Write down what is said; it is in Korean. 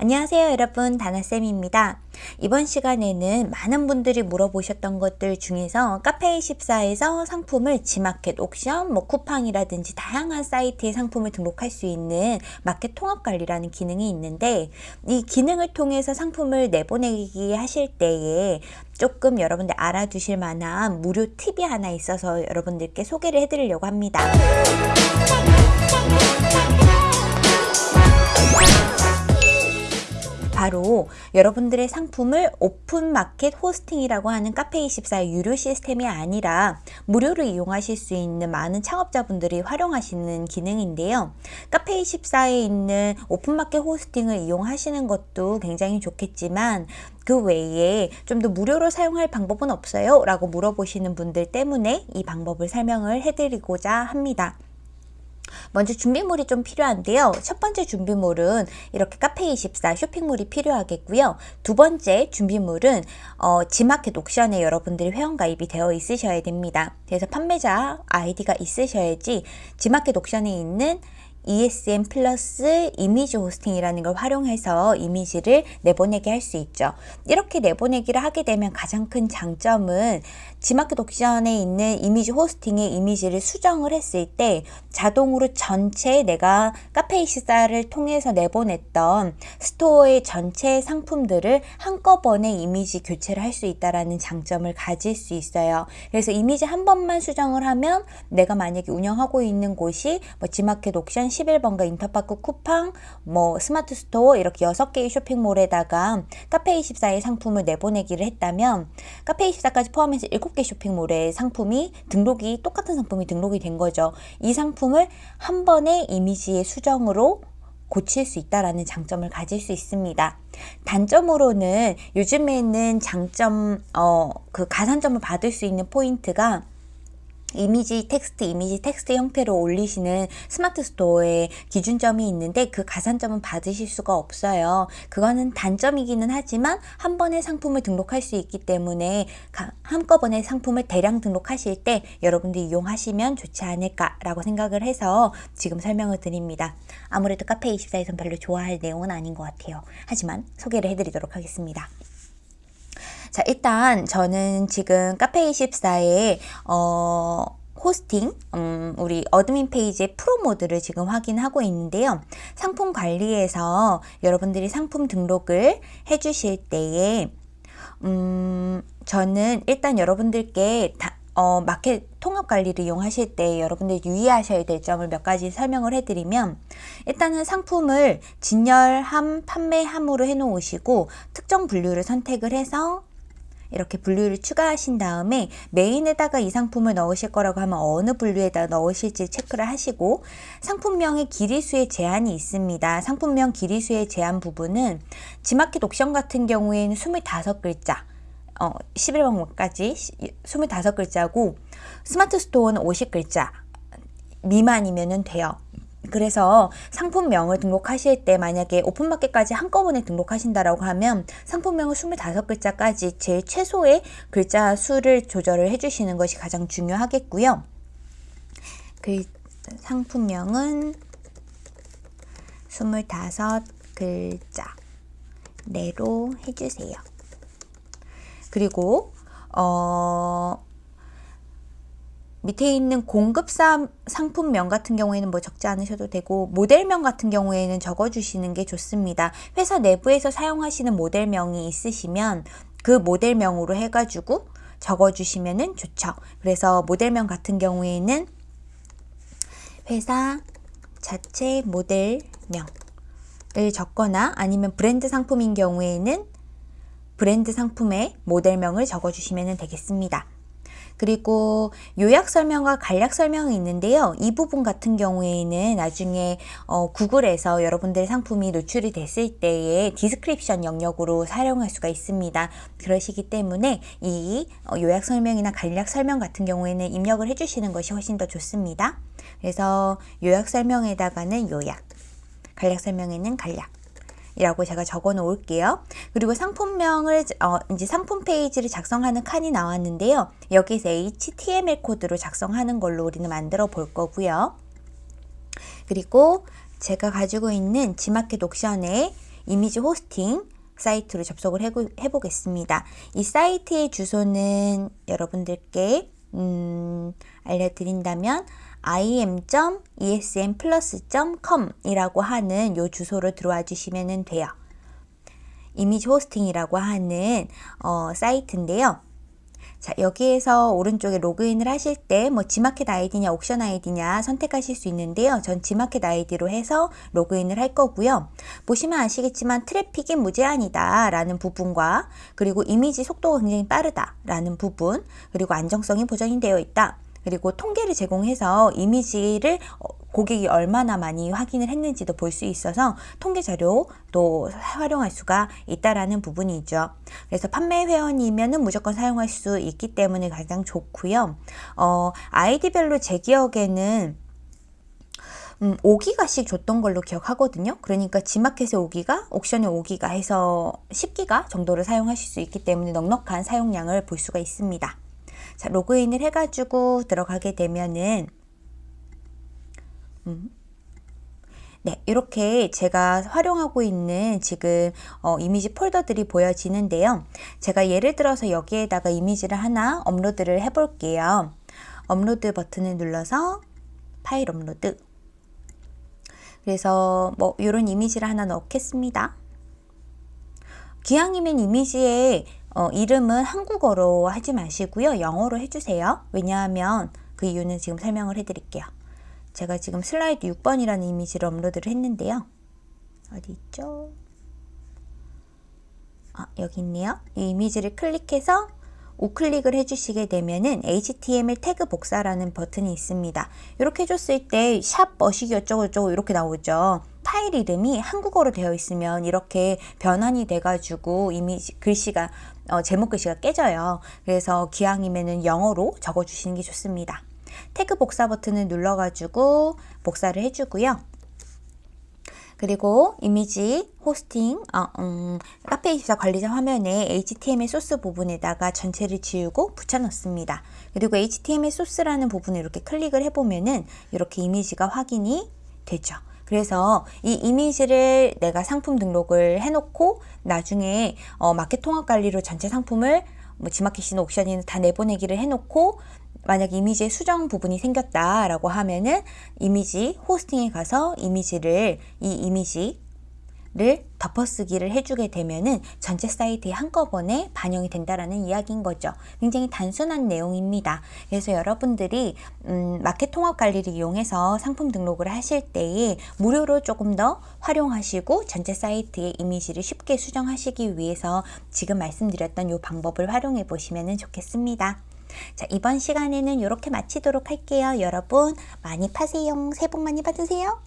안녕하세요 여러분 다나쌤입니다. 이번 시간에는 많은 분들이 물어보셨던 것들 중에서 카페24에서 상품을 지마켓, 옥션, 뭐 쿠팡이라든지 다양한 사이트에 상품을 등록할 수 있는 마켓 통합관리라는 기능이 있는데 이 기능을 통해서 상품을 내보내기 하실 때에 조금 여러분들 알아두실 만한 무료 팁이 하나 있어서 여러분들께 소개를 해드리려고 합니다. 바로 여러분들의 상품을 오픈마켓 호스팅이라고 하는 카페24의 유료 시스템이 아니라 무료로 이용하실 수 있는 많은 창업자분들이 활용하시는 기능인데요. 카페24에 있는 오픈마켓 호스팅을 이용하시는 것도 굉장히 좋겠지만 그 외에 좀 더 무료로 사용할 방법은 없어요? 라고 물어보시는 분들 때문에 이 방법을 설명을 해드리고자 합니다. 먼저 준비물이 좀 필요한데요. 첫 번째 준비물은 이렇게 카페24 쇼핑몰이 필요하겠고요. 두 번째 준비물은 어, 지마켓 옥션에 여러분들이 회원가입이 되어 있으셔야 됩니다. 그래서 판매자 아이디가 있으셔야지 지마켓 옥션에 있는 ESM 플러스 이미지 호스팅이라는 걸 활용해서 이미지를 내보내게 할 수 있죠. 이렇게 내보내기를 하게 되면 가장 큰 장점은 지마켓 옥션에 있는 이미지 호스팅의 이미지를 수정을 했을 때 자동으로 전체 내가 카페24를 통해서 내보냈던 스토어의 전체 상품들을 한꺼번에 이미지 교체를 할 수 있다는 장점을 가질 수 있어요. 그래서 이미지 한 번만 수정을 하면 내가 만약에 운영하고 있는 곳이 뭐 지마켓 옥션 11번가 인터파크 쿠팡, 뭐 스마트 스토어 이렇게 6개의 쇼핑몰에다가 카페24의 상품을 내보내기를 했다면 카페24까지 포함해서 7개 쇼핑몰에 상품이 등록이 똑같은 상품이 등록이 된 거죠. 이 상품을 한 번에 이미지의 수정으로 고칠 수 있다라는 장점을 가질 수 있습니다. 단점으로는 요즘에는 장점, 어, 그 가산점을 받을 수 있는 포인트가 이미지 텍스트, 이미지 텍스트 형태로 올리시는 스마트 스토어에 기준점이 있는데 그 가산점은 받으실 수가 없어요. 그거는 단점이기는 하지만 한 번에 상품을 등록할 수 있기 때문에 한꺼번에 상품을 대량 등록하실 때 여러분들이 이용하시면 좋지 않을까 라고 생각을 해서 지금 설명을 드립니다. 아무래도 카페24에선 별로 좋아할 내용은 아닌 것 같아요. 하지만 소개를 해드리도록 하겠습니다. 자, 일단 저는 지금 카페24에 어, 호스팅, 음, 우리 admin 페이지의 프로 모드를 지금 확인하고 있는데요. 상품 관리에서 여러분들이 상품 등록을 해주실 때에 음, 저는 일단 여러분들께 다, 어, 마켓 통합 관리를 이용하실 때 여러분들 유의하셔야 될 점을 몇 가지 설명을 해드리면 일단은 상품을 진열함, 판매함으로 해놓으시고 특정 분류를 선택을 해서 이렇게 분류를 추가하신 다음에 메인에다가 이 상품을 넣으실 거라고 하면 어느 분류에다 넣으실지 체크를 하시고 상품명의 길이수의 제한이 있습니다. 상품명 길이수의 제한 부분은 지마켓 옥션 같은 경우에는 25글자 어, 11번까지 25글자고 스마트 스토어는 50글자 미만이면 돼요. 그래서 상품명을 등록하실 때 만약에 오픈마켓까지 한꺼번에 등록하신다라고 하면 상품명을 25글자까지 제일 최소의 글자 수를 조절을 해주시는 것이 가장 중요하겠고요. 그 상품명은 25글자 내로 해주세요. 그리고 어 밑에 있는 공급사 상품명 같은 경우에는 뭐 적지 않으셔도 되고 모델명 같은 경우에는 적어주시는 게 좋습니다. 회사 내부에서 사용하시는 모델명이 있으시면 그 모델명으로 해가지고 적어주시면 좋죠. 그래서 모델명 같은 경우에는 회사 자체 모델명을 적거나 아니면 브랜드 상품인 경우에는 브랜드 상품의 모델명을 적어주시면 되겠습니다. 그리고 요약 설명과 간략 설명이 있는데요. 이 부분 같은 경우에는 나중에 어, 구글에서 여러분들의 상품이 노출이 됐을 때에 description 영역으로 사용할 수가 있습니다. 그러시기 때문에 이 어, 요약 설명이나 간략 설명 같은 경우에는 입력을 해주시는 것이 훨씬 더 좋습니다. 그래서 요약 설명에다가는 요약, 간략 설명에는 간략, 이라고 제가 적어 놓을게요. 그리고 상품명을 어, 이제 상품 페이지를 작성하는 칸이 나왔는데요. 여기서 HTML 코드로 작성하는 걸로 우리는 만들어 볼 거고요. 그리고 제가 가지고 있는 지마켓 옥션에 이미지 호스팅 사이트로 접속을 해보 겠습니다. 이 사이트의 주소는 여러분들께 음, 알려드린다면 im.esmplus.com 이라고 하는 요 주소로 들어와 주시면 돼요. 이미지 호스팅이라고 하는 어, 사이트인데요. 자, 여기에서 오른쪽에 로그인을 하실 때 뭐 지마켓 아이디냐 옥션 아이디냐 선택하실 수 있는데요. 전 지마켓 아이디로 해서 로그인을 할 거고요. 보시면 아시겠지만 트래픽이 무제한이다 라는 부분과 그리고 이미지 속도가 굉장히 빠르다 라는 부분 그리고 안정성이 보장이 되어 있다. 그리고 통계를 제공해서 이미지를 어, 고객이 얼마나 많이 확인을 했는지도 볼 수 있어서 통계 자료도 활용할 수가 있다라는 부분이죠. 그래서 판매 회원이면은 무조건 사용할 수 있기 때문에 가장 좋고요. 어, 아이디별로 제 기억에는 음, 5기가씩 줬던 걸로 기억하거든요. 그러니까 지마켓에 5기가, 옥션에 5기가 해서 10기가 정도를 사용하실 수 있기 때문에 넉넉한 사용량을 볼 수가 있습니다. 자, 로그인을 해가지고 들어가게 되면은 음. 네, 이렇게 제가 활용하고 있는 지금 어, 이미지 폴더들이 보여지는데요. 제가 예를 들어서 여기에다가 이미지를 하나 업로드를 해볼게요. 업로드 버튼을 눌러서 파일 업로드. 그래서 뭐 이런 이미지를 하나 넣겠습니다. 기왕이면 이미지에 어, 이름은 한국어로 하지 마시고요. 영어로 해주세요. 왜냐하면 그 이유는 지금 설명을 해드릴게요. 제가 지금 슬라이드 6번이라는 이미지를 업로드를 했는데요. 어디 있죠? 아, 여기 있네요. 이 이미지를 클릭해서 우클릭을 해주시게 되면은 HTML 태그 복사라는 버튼이 있습니다. 이렇게 해줬을 때 샵 머시기 어쩌고저쩌고 이렇게 나오죠. 파일 이름이 한국어로 되어 있으면 이렇게 변환이 돼가지고 이미지 글씨가 어, 제목 글씨가 깨져요. 그래서 기왕이면은 영어로 적어주시는 게 좋습니다. 태그 복사 버튼을 눌러가지고 복사를 해주고요. 그리고 이미지 호스팅 어, 음, 카페24 관리자 화면에 HTML 소스 부분에다가 전체를 지우고 붙여넣습니다. 그리고 HTML 소스라는 부분을 이렇게 클릭을 해보면은 이렇게 이미지가 확인이 되죠. 그래서 이 이미지를 내가 상품 등록을 해놓고 나중에 어, 마켓 통합 관리로 전체 상품을 뭐 지마켓이나 옥션이나 다 내보내기를 해놓고 만약 이미지에 수정 부분이 생겼다라고 하면은 이미지 호스팅에 가서 이미지를 이 이미지 를 덮어쓰기를 해주게 되면은 전체 사이트에 한꺼번에 반영이 된다라는 이야기인 거죠. 굉장히 단순한 내용입니다. 그래서 여러분들이 음, 마켓 통합 관리를 이용해서 상품 등록을 하실 때에 무료로 조금 더 활용하시고 전체 사이트의 이미지를 쉽게 수정하시기 위해서 지금 말씀드렸던 이 방법을 활용해 보시면 좋겠습니다. 자, 이번 시간에는 이렇게 마치도록 할게요. 여러분 많이 파세요. 새해 복 많이 받으세요.